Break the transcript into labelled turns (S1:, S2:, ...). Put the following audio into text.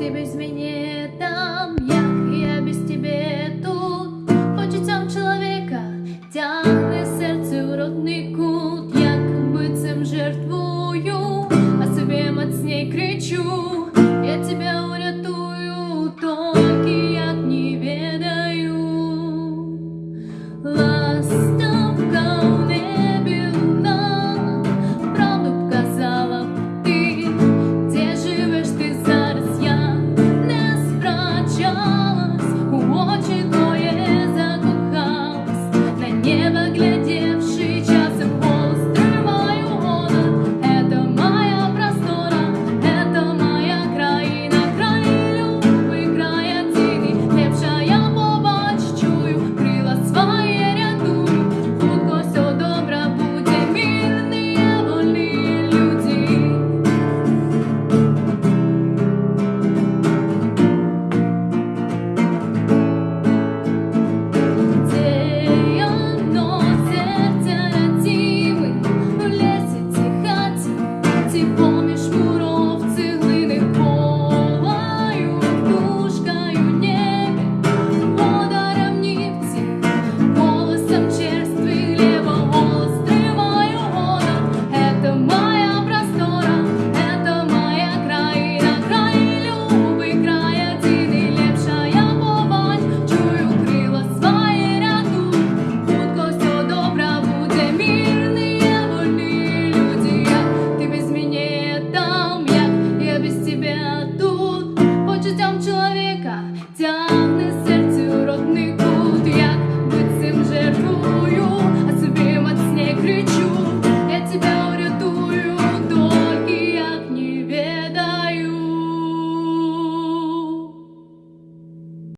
S1: Ты без меня там, як я без тебе тут, почуттям человека, тягне серце у родний кут, як бицем жертву.